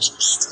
Jesus.